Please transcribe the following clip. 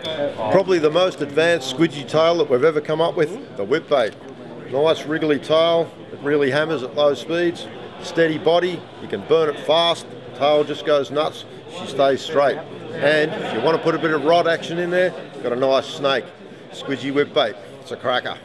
Probably the most advanced squidgy tail that we've ever come up with, the whip bait. Nice wriggly tail, it really hammers at low speeds. Steady body, you can burn it fast, tail just goes nuts, she stays straight. And if you want to put a bit of rod action in there, got a nice snake. Squidgy whip bait, it's a cracker.